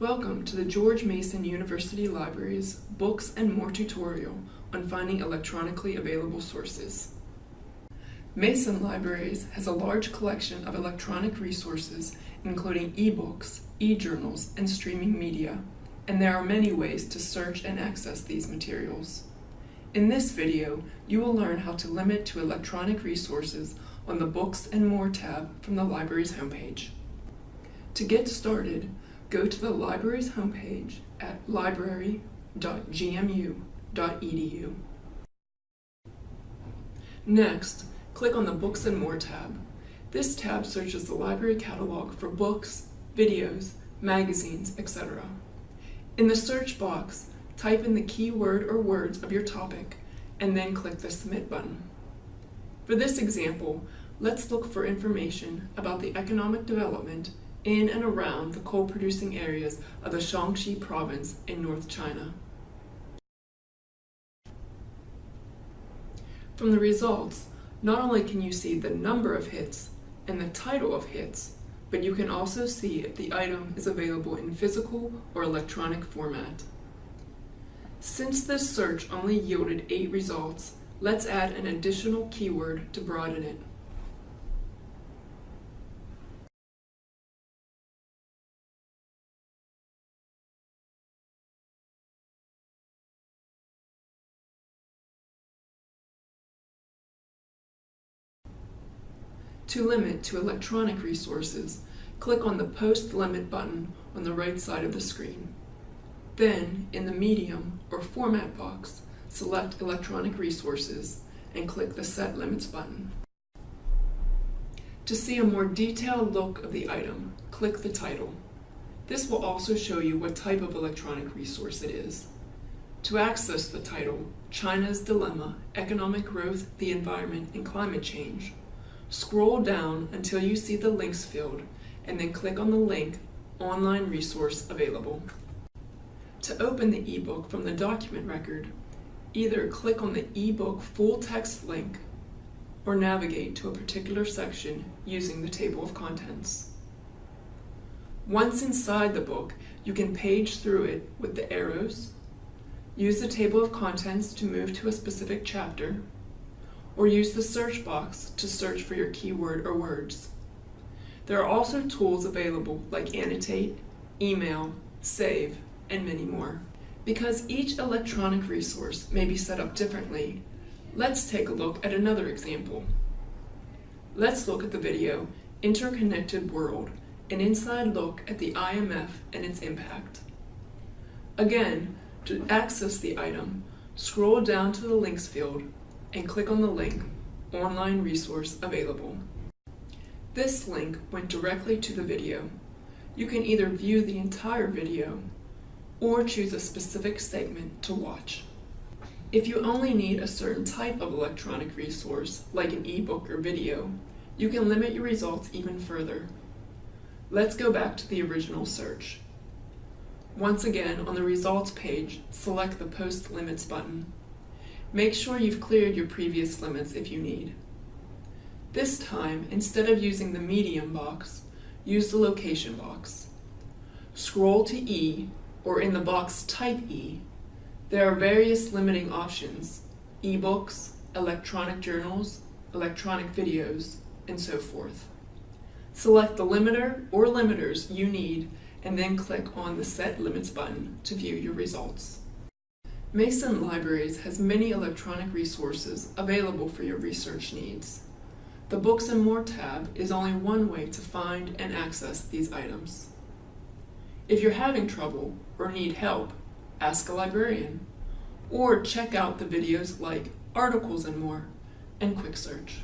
Welcome to the George Mason University Library's Books and More tutorial on finding electronically available sources. Mason Libraries has a large collection of electronic resources including ebooks, e-journals, and streaming media, and there are many ways to search and access these materials. In this video, you will learn how to limit to electronic resources on the Books and More tab from the library's homepage. To get started, go to the library's homepage at library.gmu.edu. Next, click on the Books and More tab. This tab searches the library catalog for books, videos, magazines, etc. In the search box, type in the keyword or words of your topic, and then click the Submit button. For this example, let's look for information about the economic development in and around the coal-producing areas of the Shaanxi province in North China. From the results, not only can you see the number of hits and the title of hits, but you can also see if the item is available in physical or electronic format. Since this search only yielded 8 results, let's add an additional keyword to broaden it. To limit to electronic resources, click on the Post Limit button on the right side of the screen. Then, in the Medium or Format box, select Electronic Resources and click the Set Limits button. To see a more detailed look of the item, click the title. This will also show you what type of electronic resource it is. To access the title, China's Dilemma, Economic Growth, the Environment, and Climate Change, Scroll down until you see the links field and then click on the link Online Resource Available. To open the ebook from the document record, either click on the ebook full text link or navigate to a particular section using the table of contents. Once inside the book, you can page through it with the arrows, use the table of contents to move to a specific chapter, or use the search box to search for your keyword or words. There are also tools available like Annotate, Email, Save, and many more. Because each electronic resource may be set up differently, let's take a look at another example. Let's look at the video Interconnected World, an inside look at the IMF and its impact. Again, to access the item, scroll down to the links field and click on the link Online Resource Available. This link went directly to the video. You can either view the entire video or choose a specific segment to watch. If you only need a certain type of electronic resource, like an ebook or video, you can limit your results even further. Let's go back to the original search. Once again, on the results page, select the Post Limits button. Make sure you've cleared your previous limits if you need. This time, instead of using the medium box, use the location box. Scroll to E, or in the box type E. There are various limiting options, ebooks, electronic journals, electronic videos, and so forth. Select the limiter or limiters you need and then click on the Set Limits button to view your results. Mason Libraries has many electronic resources available for your research needs. The Books and More tab is only one way to find and access these items. If you're having trouble or need help, ask a librarian, or check out the videos like Articles and More and Quick Search.